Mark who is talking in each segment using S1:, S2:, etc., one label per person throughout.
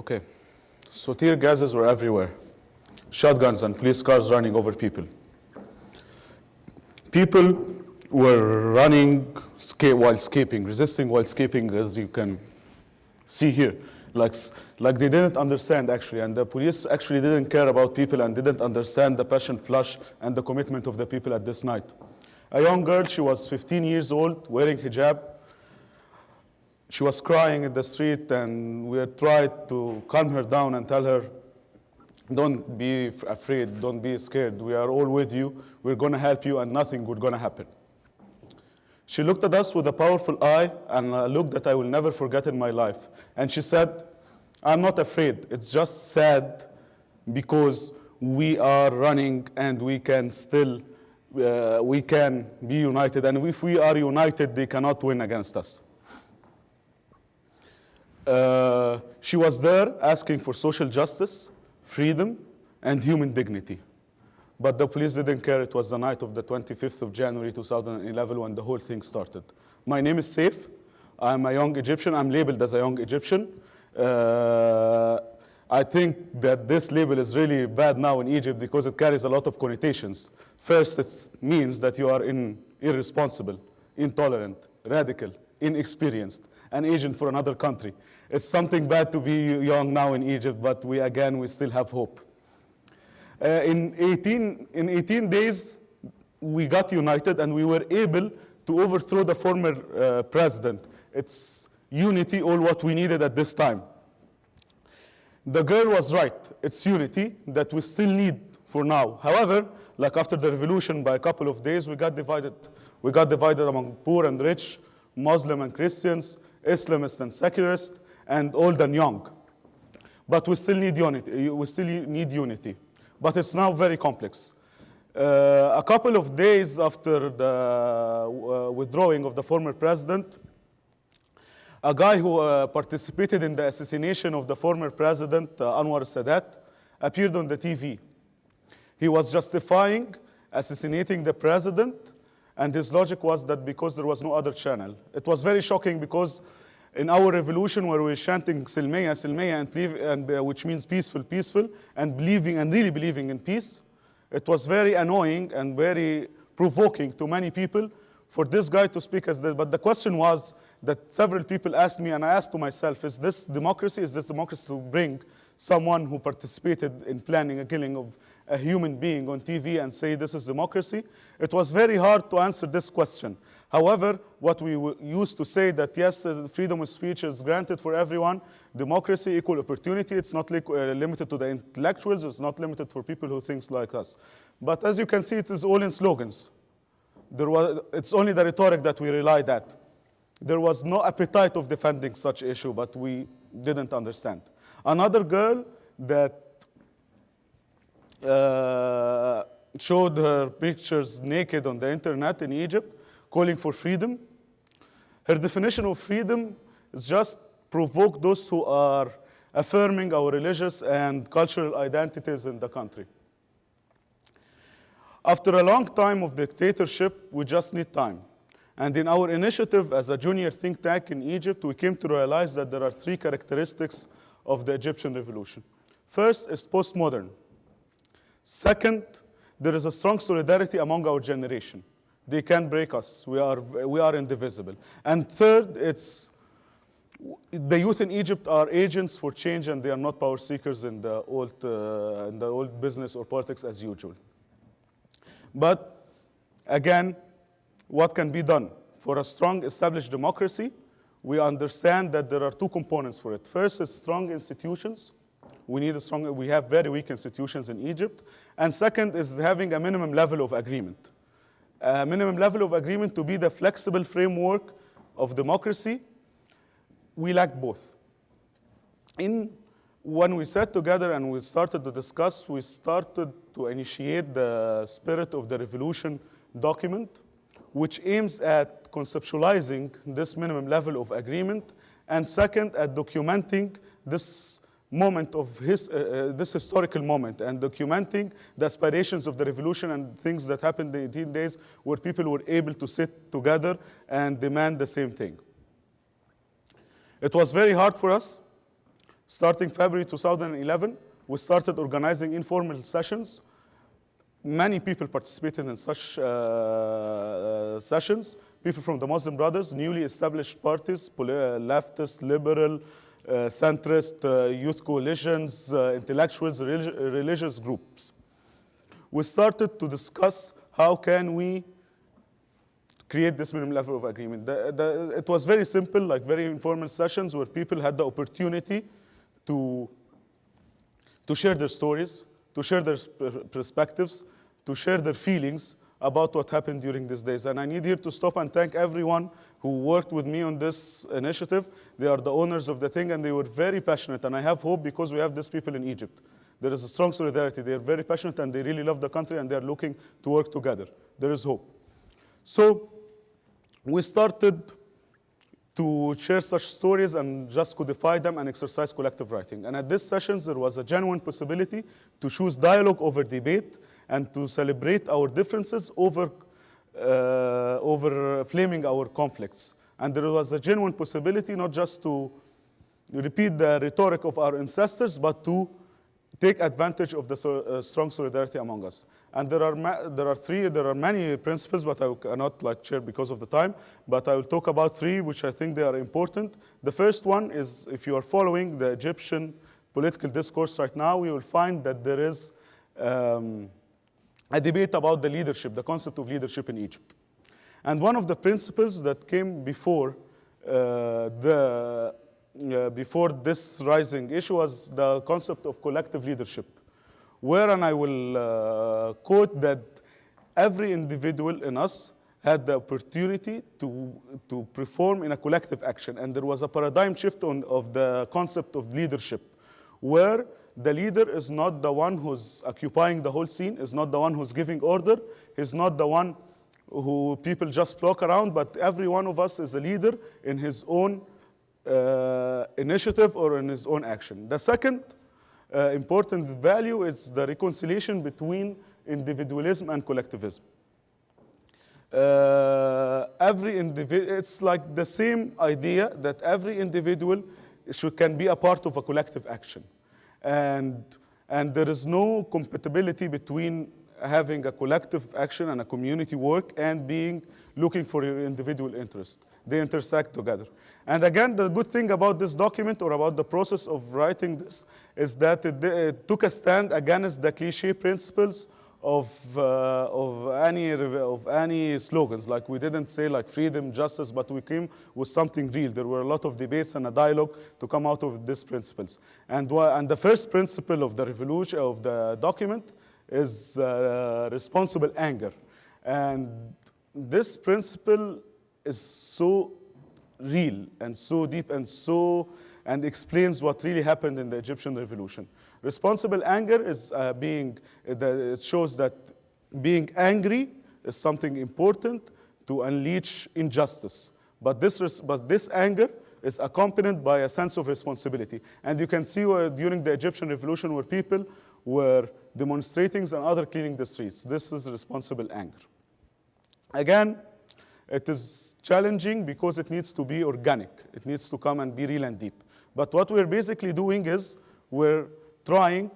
S1: Okay, so tear gases were everywhere, shotguns and police cars running over people. People were running while escaping, resisting while escaping, as you can see here. Like, like they didn't understand actually, and the police actually didn't care about people and didn't understand the passion flush and the commitment of the people at this night. A young girl, she was 15 years old, wearing hijab, she was crying in the street and we tried to calm her down and tell her don't be afraid don't be scared. We are all with you. We're going to help you and nothing going to happen she looked at us with a powerful eye and a look that i will never forget in my life. And she said i'm not afraid. It's just sad because we are running and we can still uh, we can be united. And if we are united they cannot win against us. Uh, she was there asking for social justice, freedom, and human dignity. But the police didn't care. It was the night of the 25th of January 2011 when the whole thing started. My name is Saif. I'm a young Egyptian. I'm labeled as a young Egyptian. Uh, I think that this label is really bad now in Egypt because it carries a lot of connotations. First, it means that you are in, irresponsible, intolerant, radical, inexperienced, an agent for another country. It's something bad to be young now in Egypt, but we again, we still have hope. Uh, in, 18, in 18 days, we got united and we were able to overthrow the former uh, president. It's unity, all what we needed at this time. The girl was right. It's unity that we still need for now. However, like after the revolution, by a couple of days, we got divided. We got divided among poor and rich, Muslim and Christians, Islamists and secularists, and old and young. But we still need unity. We still need unity. But it's now very complex. Uh, a couple of days after the uh, withdrawing of the former president, a guy who uh, participated in the assassination of the former president, uh, Anwar Sadat, appeared on the TV. He was justifying assassinating the president, and his logic was that because there was no other channel. It was very shocking because in our revolution where we're chanting Silmiya, Silmiya, and, believe, and uh, which means peaceful, peaceful, and believing and really believing in peace, it was very annoying and very provoking to many people for this guy to speak as this. But the question was that several people asked me, and I asked to myself, is this democracy? Is this democracy to bring someone who participated in planning a killing of a human being on TV and say this is democracy? It was very hard to answer this question. However, what we used to say that yes, uh, freedom of speech is granted for everyone, democracy, equal opportunity, it's not li- uh, limited to the intellectuals, it's not limited for people who think like us. But as you can see, it is all in slogans. There was, it's only the rhetoric that we relied at. There was no appetite of defending such issue, but we didn't understand. Another girl that uh, showed her pictures naked on the internet in Egypt, calling for freedom. Her definition of freedom is just provoke those who are affirming our religious and cultural identities in the country. After a long time of dictatorship, we just need time. And in our initiative as a junior think tank in Egypt, we came to realize that there are three characteristics of the Egyptian revolution. First is postmodern. Second, there is a strong solidarity among our generation. They can't break us. We are, we are indivisible. And third, it's the youth in Egypt are agents for change and they are not power seekers in the old, uh, in the old business or politics as usual. But again, what can be done? For a strong established democracy, we understand that there are two components for it. First is strong institutions. We need a strong, we have very weak institutions in Egypt. And second is having a minimum level of agreement. A minimum level of agreement to be the flexible framework of democracy. We lack both. In when we sat together and we started to discuss, we started to initiate the spirit of the revolution document, which aims at conceptualizing this minimum level of agreement, and second, at documenting this moment of his, uh, uh, this historical moment and documenting the aspirations of the revolution and things that happened in 18 days where people were able to sit together and demand the same thing. It was very hard for us. Starting February 2011, we started organizing informal sessions. Many people participated in such uh, uh, sessions. People from the Muslim Brothers, newly established parties, leftist, liberal, uh, centrist, uh, youth coalitions, uh, intellectuals, relig religious groups. We started to discuss how can we create this minimum level of agreement. The, the, it was very simple, like very informal sessions where people had the opportunity to, to share their stories, to share their perspectives, to share their feelings about what happened during these days. And I need here to stop and thank everyone who worked with me on this initiative. They are the owners of the thing and they were very passionate. And I have hope because we have these people in Egypt. There is a strong solidarity. They are very passionate and they really love the country and they are looking to work together. There is hope. So we started to share such stories and just codify them and exercise collective writing. And at these sessions, there was a genuine possibility to choose dialogue over debate and to celebrate our differences over, over flaming our conflicts. And there was a genuine possibility not just to repeat the rhetoric of our ancestors, but to take advantage of the so, uh, strong solidarity among us. And there are, there are three, there are many principles, but I cannot like share because of the time, but I will talk about three, which I think they are important. The first one is if you are following the Egyptian political discourse right now, you will find that there is um, a debate about the leadership, the concept of leadership in Egypt. And one of the principles that came before uh, the uh, before this rising issue was the concept of collective leadership, where, and I will uh, quote that every individual in us had the opportunity to, to perform in a collective action. And there was a paradigm shift on, of the concept of leadership, where the leader is not the one who's occupying the whole scene, is not the one who's giving order, he's not the one who people just flock around, but every one of us is a leader in his own uh, initiative or in his own action. The second uh, important value is the reconciliation between individualism and collectivism. Uh, every individual, it's like the same idea that every individual should, can be a part of a collective action. And, and there is no compatibility between having a collective action and a community work and being looking for your individual interest. They intersect together. And again, the good thing about this document or about the process of writing this is that it, it took a stand against the cliche principles of, uh, of, any, of any slogans. Like we didn't say like freedom, justice, but we came with something real. There were a lot of debates and a dialogue to come out of these principles. And, and the first principle of the revolution, of the document, is uh, responsible anger. And this principle is so real and so deep and so, and explains what really happened in the Egyptian revolution. Responsible anger is uh, being, it shows that being angry is something important to unleash injustice. But this, but this anger is accompanied by a sense of responsibility. And you can see where, during the Egyptian revolution where people were demonstrating and other cleaning the streets. This is responsible anger. Again, it is challenging because it needs to be organic. It needs to come and be real and deep. But what we're basically doing is we're trying,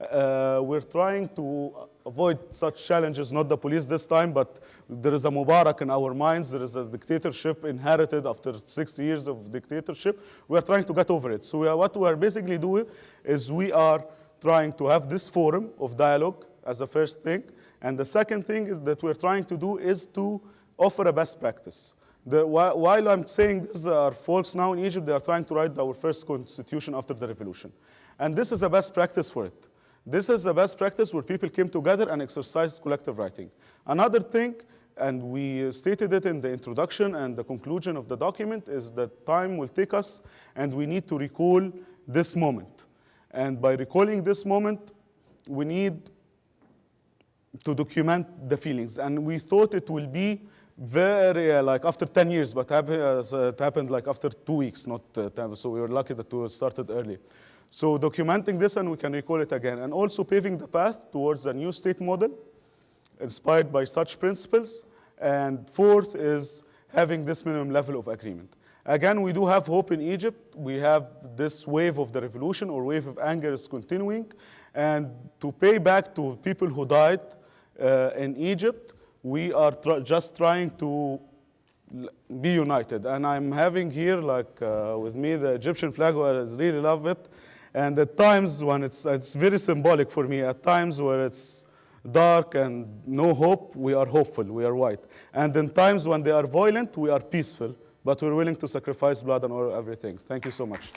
S1: uh, we're trying to avoid such challenges, not the police this time, but there is a Mubarak in our minds. There is a dictatorship inherited after six years of dictatorship. We are trying to get over it. So we are, what we are basically doing is we are trying to have this forum of dialogue as a first thing. And the second thing that we're trying to do is to offer a best practice. The, while I'm saying this, are folks now in Egypt, they are trying to write our first constitution after the revolution. And this is a best practice for it. This is a best practice where people came together and exercised collective writing. Another thing, and we stated it in the introduction and the conclusion of the document, is that time will take us and we need to recall this moment. And by recalling this moment, we need to document the feelings. And we thought it will be very, uh, like after 10 years, but uh, it happened like after two weeks, not uh, 10, so we were lucky that we started early. So documenting this and we can recall it again. And also paving the path towards a new state model inspired by such principles. And fourth is having this minimum level of agreement. Again, we do have hope in Egypt. We have this wave of the revolution or wave of anger is continuing. And to pay back to people who died uh, in Egypt, we are tr- just trying to be united. And I'm having here, like uh, with me, the Egyptian flag. I really love it. And at times when it's, it's very symbolic for me, at times where it's dark and no hope, we are hopeful, we are white. And in times when they are violent, we are peaceful, but we're willing to sacrifice blood and everything. Thank you so much.